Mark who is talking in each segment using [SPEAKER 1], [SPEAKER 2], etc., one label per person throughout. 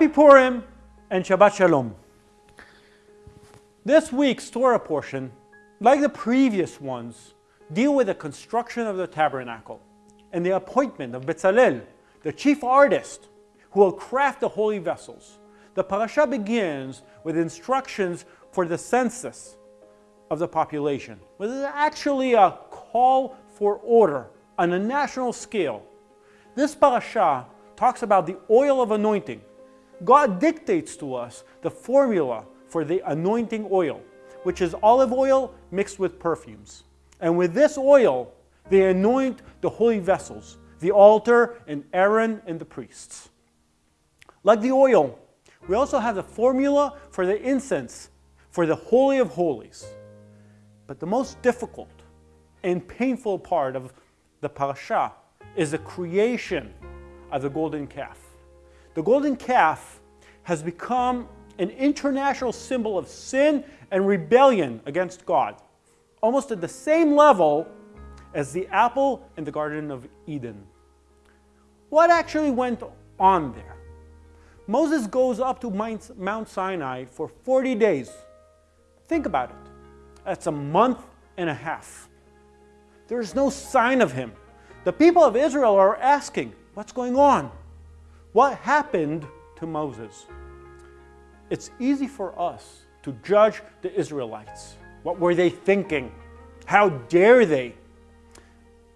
[SPEAKER 1] Happy Purim and Shabbat Shalom. This week's Torah portion, like the previous ones, deal with the construction of the tabernacle and the appointment of Bezalel, the chief artist, who will craft the holy vessels. The parasha begins with instructions for the census of the population, which is actually a call for order on a national scale. This parasha talks about the oil of anointing. God dictates to us the formula for the anointing oil, which is olive oil mixed with perfumes. And with this oil, they anoint the holy vessels, the altar, and Aaron and the priests. Like the oil, we also have the formula for the incense, for the Holy of Holies. But the most difficult and painful part of the parasha is the creation of the golden calf. The golden calf has become an international symbol of sin and rebellion against God, almost at the same level as the apple in the Garden of Eden. What actually went on there? Moses goes up to Mount Sinai for 40 days. Think about it. That's a month and a half. There's no sign of him. The people of Israel are asking, what's going on? What happened to Moses? It's easy for us to judge the Israelites. What were they thinking? How dare they?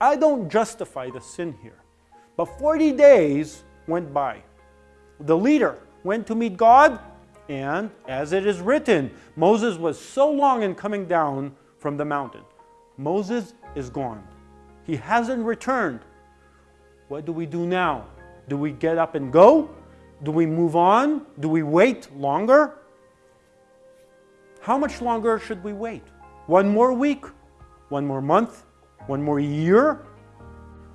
[SPEAKER 1] I don't justify the sin here. But 40 days went by. The leader went to meet God, and as it is written, Moses was so long in coming down from the mountain. Moses is gone. He hasn't returned. What do we do now? Do we get up and go? Do we move on? Do we wait longer? How much longer should we wait? One more week? One more month? One more year?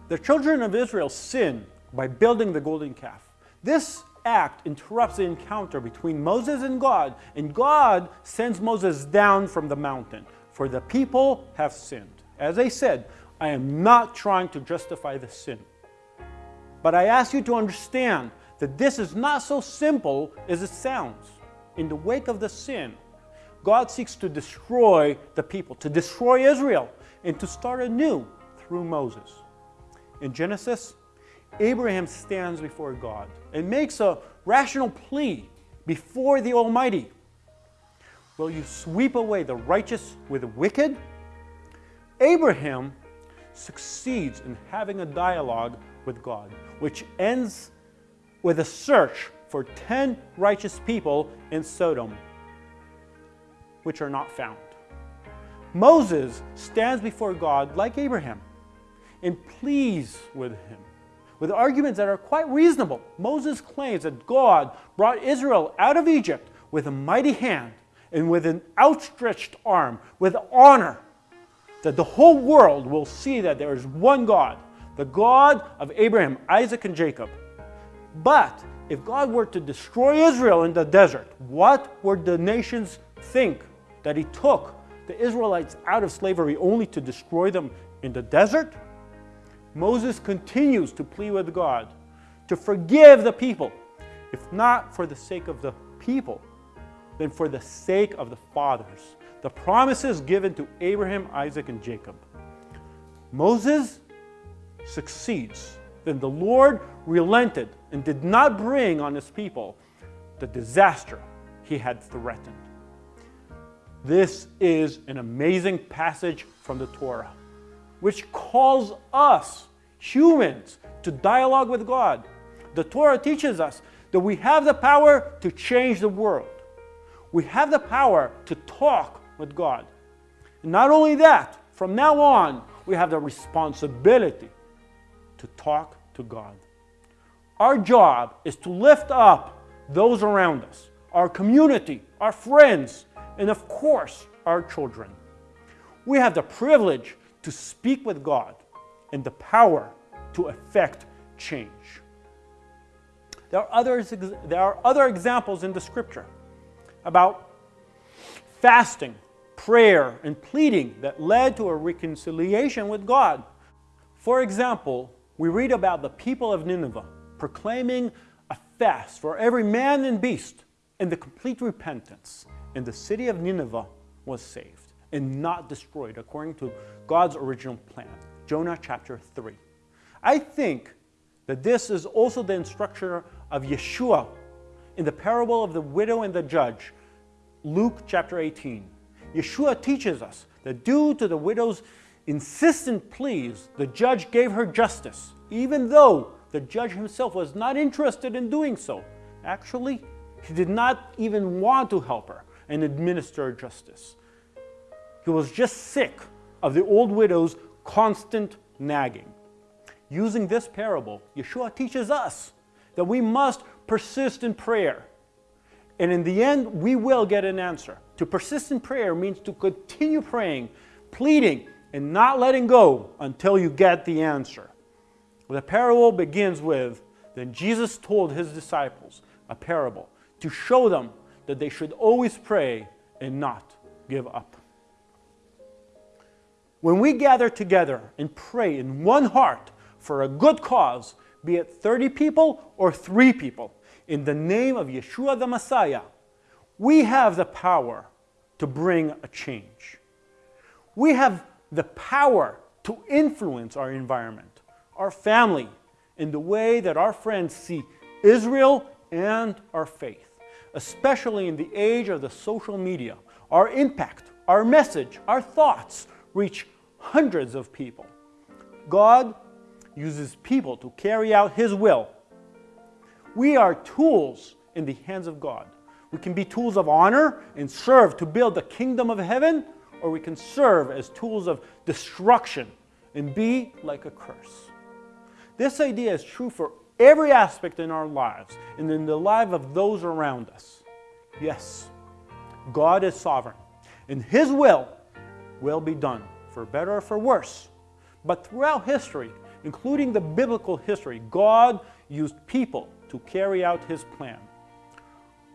[SPEAKER 1] The children of Israel sin by building the golden calf. This act interrupts the encounter between Moses and God, and God sends Moses down from the mountain, for the people have sinned. As I said, I am not trying to justify the sin. But I ask you to understand that this is not so simple as it sounds. In the wake of the sin, God seeks to destroy the people, to destroy Israel, and to start anew through Moses. In Genesis, Abraham stands before God and makes a rational plea before the Almighty. Will you sweep away the righteous with the wicked? Abraham succeeds in having a dialogue with God, which ends with a search for 10 righteous people in Sodom, which are not found. Moses stands before God like Abraham and pleads with him with arguments that are quite reasonable. Moses claims that God brought Israel out of Egypt with a mighty hand and with an outstretched arm, with honor, that the whole world will see that there is one God, the God of Abraham, Isaac, and Jacob. But if God were to destroy Israel in the desert, what would the nations think? That he took the Israelites out of slavery only to destroy them in the desert? Moses continues to plead with God to forgive the people, if not for the sake of the people, then for the sake of the fathers. The promises given to Abraham, Isaac, and Jacob. Moses succeeds. Then the Lord relented and did not bring on his people the disaster he had threatened. This is an amazing passage from the Torah which calls us, humans, to dialogue with God. The Torah teaches us that we have the power to change the world. We have the power to talk with God. And not only that, from now on, we have the responsibility to talk to God. Our job is to lift up those around us, our community, our friends, and of course, our children. We have the privilege to speak with God and the power to effect change. There are, others, there are other examples in the scripture about fasting, prayer, and pleading that led to a reconciliation with God. For example, we read about the people of Nineveh proclaiming a fast for every man and beast, and the complete repentance, and the city of Nineveh was saved and not destroyed according to God's original plan. Jonah chapter 3. I think that this is also the instruction of Yeshua in the parable of the widow and the judge, Luke chapter 18. Yeshua teaches us that due to the widow's insistent pleas, the judge gave her justice, even though the judge himself was not interested in doing so. Actually, he did not even want to help her and administer justice. He was just sick of the old widow's constant nagging. Using this parable, Yeshua teaches us that we must persist in prayer. And in the end, we will get an answer. To persist in prayer means to continue praying, pleading, and not letting go until you get the answer. The parable begins with Then Jesus told his disciples a parable to show them that they should always pray and not give up. When we gather together and pray in one heart for a good cause, be it 30 people or three people, in the name of Yeshua the Messiah, we have the power to bring a change. We have the power to influence our environment, our family, in the way that our friends see Israel and our faith, especially in the age of the social media. Our impact, our message, our thoughts reach hundreds of people. God uses people to carry out His will. We are tools in the hands of God. We can be tools of honor and serve to build the kingdom of heaven, or we can serve as tools of destruction and be like a curse. This idea is true for every aspect in our lives and in the life of those around us. Yes, God is sovereign, and His will will be done, for better or for worse. But throughout history, including the biblical history, God used people to carry out His plan.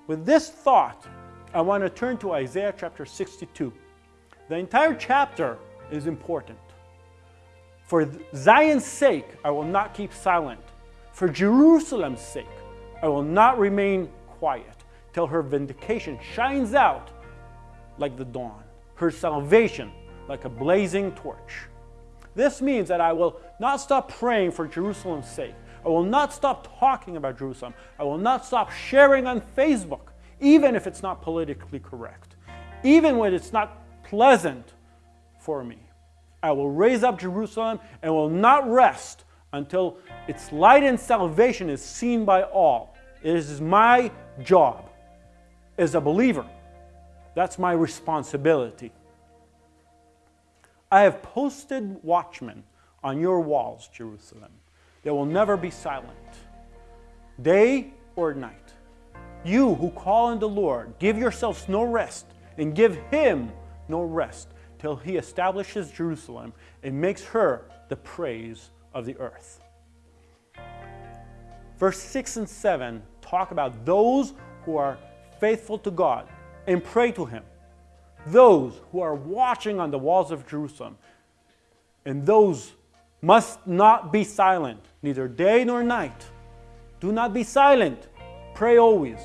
[SPEAKER 1] With this thought, I want to turn to Isaiah chapter 62. The entire chapter is important. For Zion's sake, I will not keep silent. For Jerusalem's sake, I will not remain quiet till her vindication shines out like the dawn, her salvation like a blazing torch. This means that I will not stop praying for Jerusalem's sake. I will not stop talking about Jerusalem. I will not stop sharing on Facebook, even if it's not politically correct, even when it's not pleasant for me. I will raise up Jerusalem and will not rest until its light and salvation is seen by all. It is my job as a believer. That's my responsibility. I have posted watchmen on your walls, Jerusalem. They will never be silent, day or night. You who call on the Lord, give yourselves no rest, and give him no rest till he establishes Jerusalem and makes her the praise of the earth. Verse 6 and 7 talk about those who are faithful to God and pray to him those who are watching on the walls of Jerusalem. And those must not be silent, neither day nor night. Do not be silent. Pray always.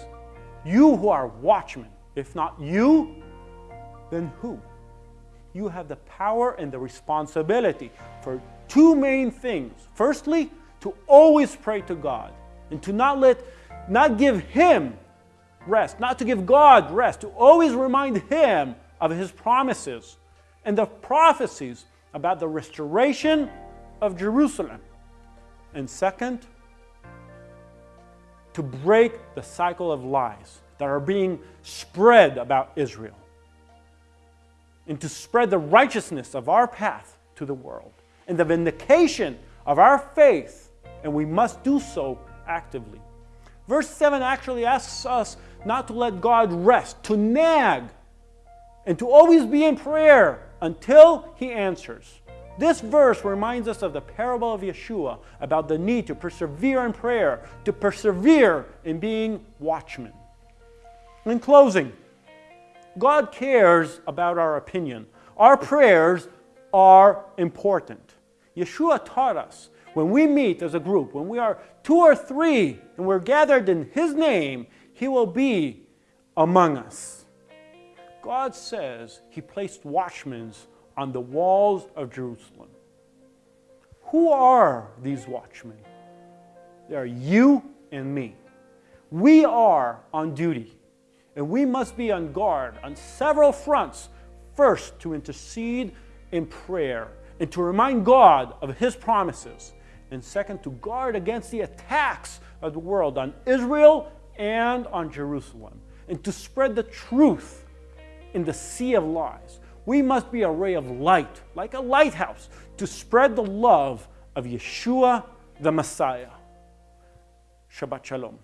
[SPEAKER 1] You who are watchmen, if not you, then who? You have the power and the responsibility for two main things. Firstly, to always pray to God and to not let, not give Him rest, not to give God rest, to always remind Him of his promises and the prophecies about the restoration of Jerusalem. And second, to break the cycle of lies that are being spread about Israel and to spread the righteousness of our path to the world and the vindication of our faith, and we must do so actively. Verse 7 actually asks us not to let God rest, to nag and to always be in prayer until he answers. This verse reminds us of the parable of Yeshua about the need to persevere in prayer, to persevere in being watchmen. In closing, God cares about our opinion. Our prayers are important. Yeshua taught us When we meet as a group, when we are two or three and we're gathered in His name, He will be among us. God says He placed watchmen on the walls of Jerusalem. Who are these watchmen? They are you and me. We are on duty, and we must be on guard on several fronts. First, to intercede in prayer and to remind God of His promises. And second, to guard against the attacks of the world on Israel and on Jerusalem, and to spread the truth in the sea of lies. We must be a ray of light, like a lighthouse, to spread the love of Yeshua the Messiah. Shabbat Shalom.